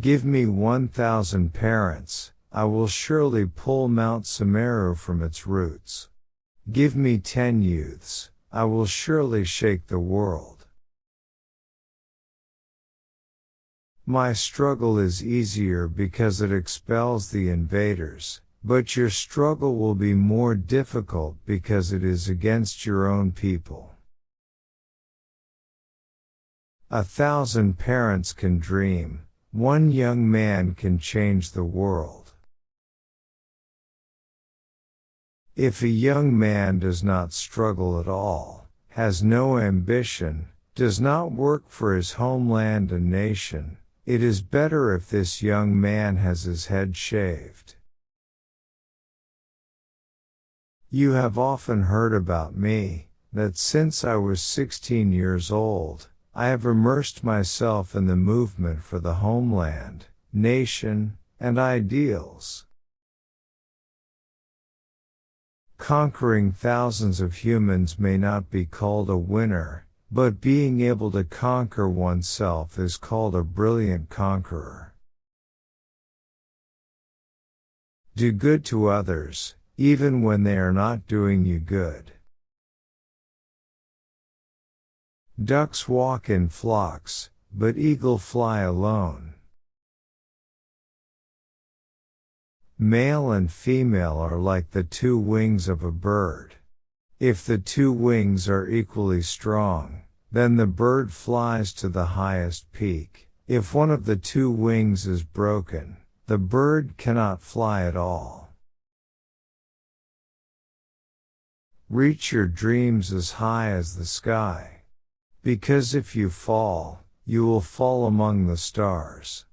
Give me one thousand parents, I will surely pull Mount Semeru from its roots. Give me ten youths, I will surely shake the world. My struggle is easier because it expels the invaders, but your struggle will be more difficult because it is against your own people. A thousand parents can dream, one young man can change the world. If a young man does not struggle at all, has no ambition, does not work for his homeland and nation, it is better if this young man has his head shaved. You have often heard about me, that since I was 16 years old, I have immersed myself in the movement for the homeland, nation, and ideals. Conquering thousands of humans may not be called a winner, but being able to conquer oneself is called a brilliant conqueror. Do good to others, even when they are not doing you good. Ducks walk in flocks, but eagle fly alone. Male and female are like the two wings of a bird. If the two wings are equally strong, then the bird flies to the highest peak. If one of the two wings is broken, the bird cannot fly at all. Reach your dreams as high as the sky. Because if you fall, you will fall among the stars.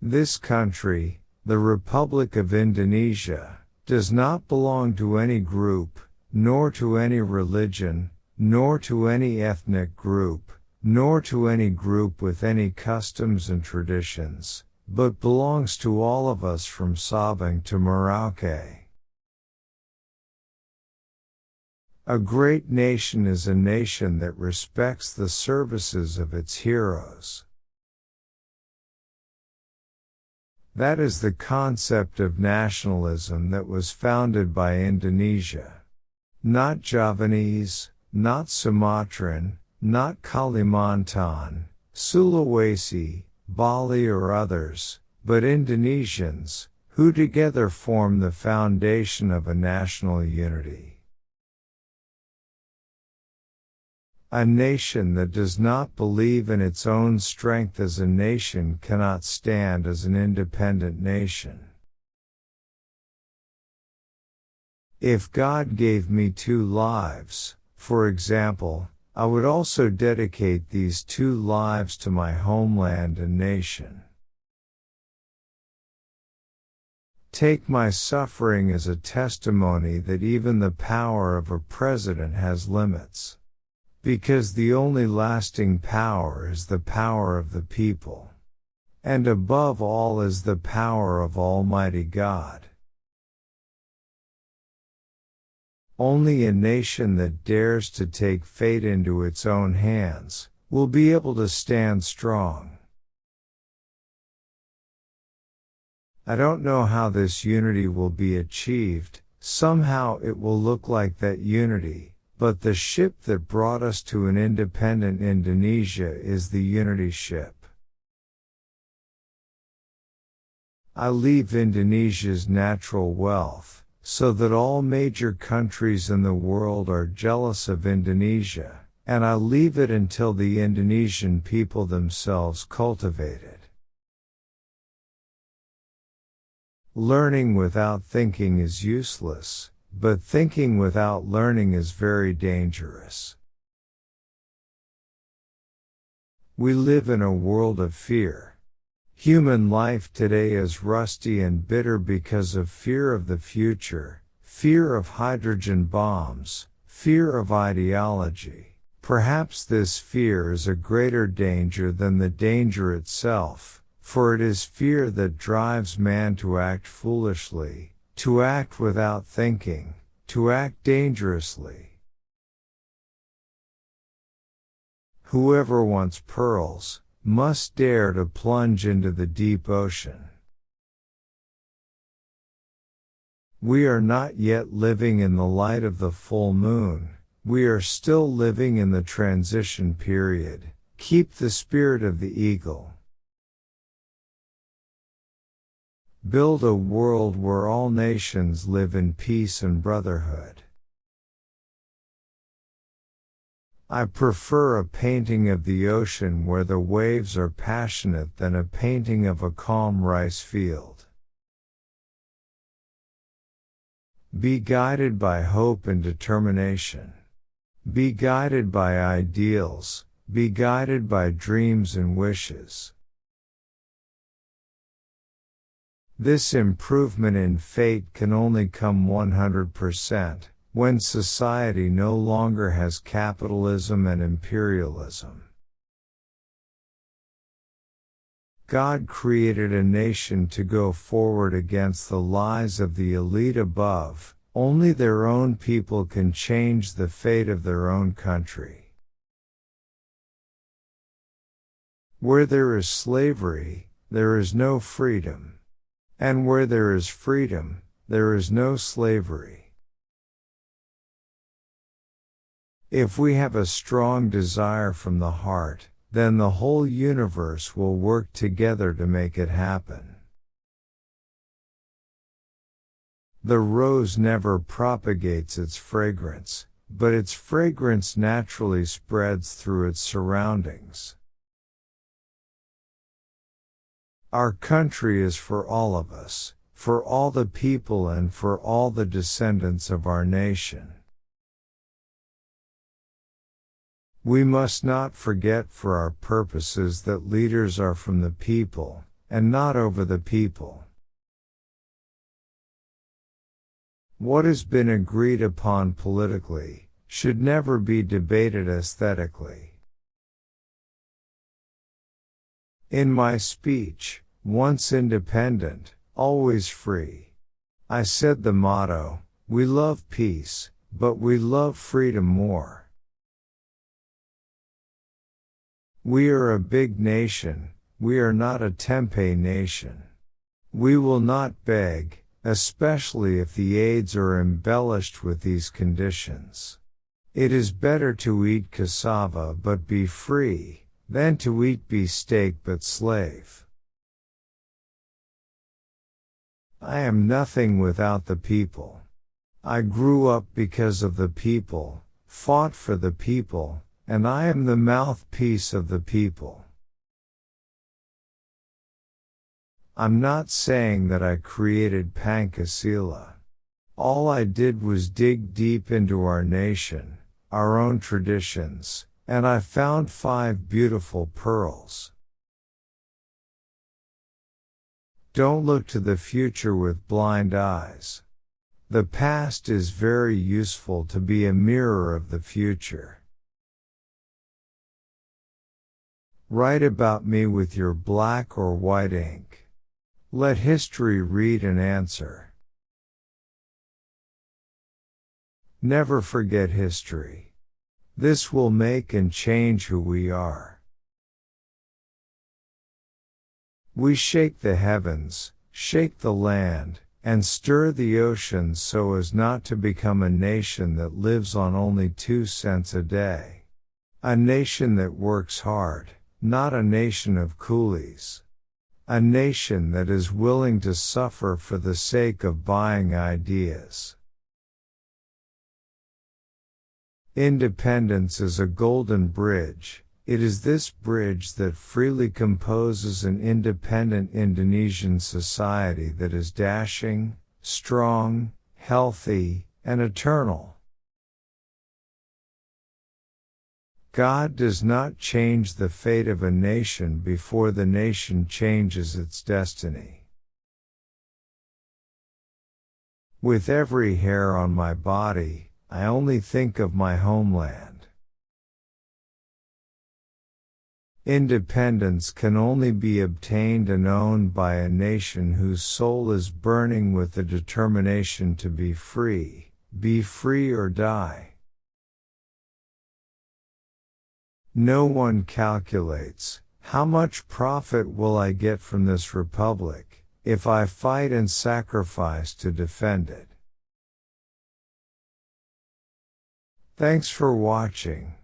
This country, the Republic of Indonesia, does not belong to any group, nor to any religion, nor to any ethnic group, nor to any group with any customs and traditions, but belongs to all of us from Sabang to Merauke. A great nation is a nation that respects the services of its heroes. That is the concept of nationalism that was founded by Indonesia. Not Javanese, not Sumatran, not Kalimantan, Sulawesi, Bali or others, but Indonesians, who together form the foundation of a national unity. A nation that does not believe in its own strength as a nation cannot stand as an independent nation. If God gave me two lives, for example, I would also dedicate these two lives to my homeland and nation. Take my suffering as a testimony that even the power of a president has limits. Because the only lasting power is the power of the people. And above all is the power of Almighty God. Only a nation that dares to take fate into its own hands will be able to stand strong. I don't know how this unity will be achieved, somehow it will look like that unity, but the ship that brought us to an independent Indonesia is the Unity ship. I leave Indonesia's natural wealth, so that all major countries in the world are jealous of Indonesia, and I leave it until the Indonesian people themselves cultivate it. Learning without thinking is useless, but thinking without learning is very dangerous. We live in a world of fear. Human life today is rusty and bitter because of fear of the future, fear of hydrogen bombs, fear of ideology. Perhaps this fear is a greater danger than the danger itself, for it is fear that drives man to act foolishly, to act without thinking, to act dangerously. Whoever wants pearls, must dare to plunge into the deep ocean. We are not yet living in the light of the full moon, we are still living in the transition period. Keep the spirit of the eagle. Build a world where all nations live in peace and brotherhood. I prefer a painting of the ocean where the waves are passionate than a painting of a calm rice field. Be guided by hope and determination. Be guided by ideals, be guided by dreams and wishes. This improvement in fate can only come 100% when society no longer has capitalism and imperialism. God created a nation to go forward against the lies of the elite above, only their own people can change the fate of their own country. Where there is slavery, there is no freedom. And where there is freedom, there is no slavery. If we have a strong desire from the heart, then the whole universe will work together to make it happen. The rose never propagates its fragrance, but its fragrance naturally spreads through its surroundings. Our country is for all of us, for all the people and for all the descendants of our nation. We must not forget for our purposes that leaders are from the people, and not over the people. What has been agreed upon politically should never be debated aesthetically. In my speech, once independent, always free, I said the motto, we love peace, but we love freedom more. We are a big nation, we are not a tempe nation. We will not beg, especially if the aids are embellished with these conditions. It is better to eat cassava but be free, than to eat beefsteak but slave. I am nothing without the people. I grew up because of the people, fought for the people, and I am the mouthpiece of the people. I'm not saying that I created Pancasila. All I did was dig deep into our nation, our own traditions, and I found five beautiful pearls. Don't look to the future with blind eyes. The past is very useful to be a mirror of the future. Write about me with your black or white ink. Let history read and answer. Never forget history. This will make and change who we are. We shake the heavens, shake the land, and stir the oceans so as not to become a nation that lives on only two cents a day. A nation that works hard, not a nation of coolies. A nation that is willing to suffer for the sake of buying ideas. Independence is a golden bridge. It is this bridge that freely composes an independent Indonesian society that is dashing, strong, healthy, and eternal. God does not change the fate of a nation before the nation changes its destiny. With every hair on my body, I only think of my homeland. Independence can only be obtained and owned by a nation whose soul is burning with the determination to be free, be free or die. No one calculates How much profit will I get from this republic if I fight and sacrifice to defend it? Thanks for watching.